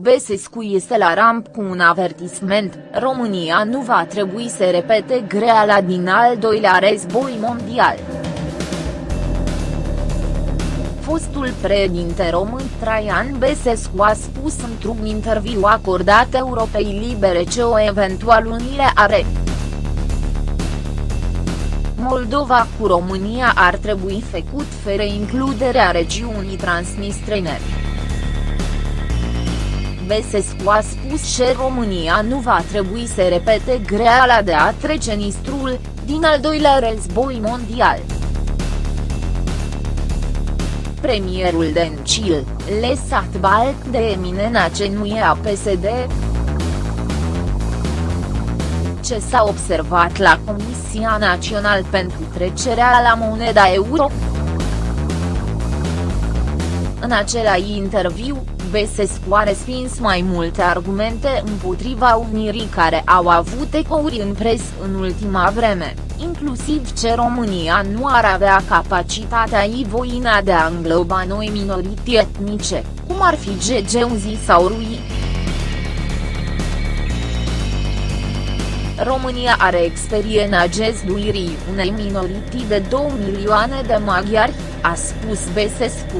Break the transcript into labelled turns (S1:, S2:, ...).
S1: Besescu este la ramp cu un avertisment, România nu va trebui să repete greala din al doilea război mondial. Fostul președinte român Traian Besescu a spus într-un interviu acordat Europei Libere ce o eventual unire are. Moldova cu România ar trebui făcut fără includerea regiunii transnistrene. Besescu a spus că România nu va trebui să repete greala de a trece Nistrul, din al doilea război mondial. Premierul Dencil, lăsat balc de eminena ce nu e a PSD, ce s-a observat la Comisia Națională pentru trecerea la moneda euro. În același interviu, Besescu a respins mai multe argumente împotriva unirii care au avut ecouri în pres în ultima vreme, inclusiv ce România nu ar avea capacitatea ivoina de a îngloba noi minorități etnice, cum ar fi Gegeuzi sau Rui. România are experiența gestuirii unei minorități de 2 milioane de maghiari, a spus Besescu.